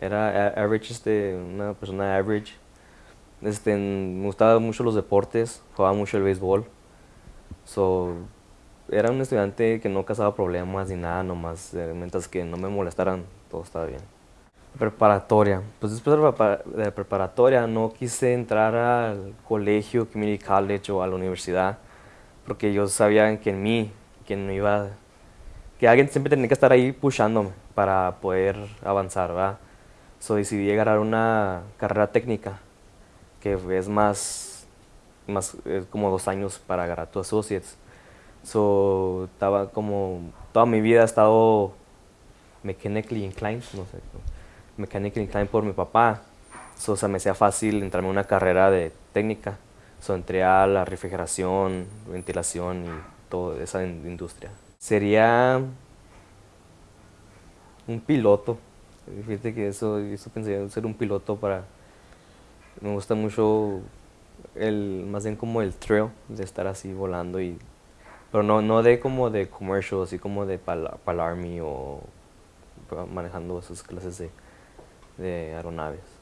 Era average, este, una persona average. Este, me gustaban mucho los deportes, jugaba mucho el béisbol. So, era un estudiante que no causaba problemas ni nada, nomás, eh, mientras que no me molestaran, todo estaba bien. Preparatoria. Pues después de la preparatoria no quise entrar al colegio, community college o a la universidad, porque yo sabía que en mí, que no iba, que alguien siempre tenía que estar ahí pushándome para poder avanzar, ¿verdad? So decidí agarrar una carrera técnica, que es más, más es como dos años para agarrar tu associates. So, estaba como, toda mi vida he estado mechanically inclined, no sé, mechanically inclined por mi papá. So, o sea, me hacía fácil entrarme a una carrera de técnica. So, entré a la refrigeración, ventilación y toda esa in- industria. Sería un piloto. Fíjate que eso, eso pensé ser un piloto para... Me gusta mucho el, más bien como el thrill de estar así volando y... Pero no, no de como de commercial, así como de para el army o manejando esas clases de, de aeronaves.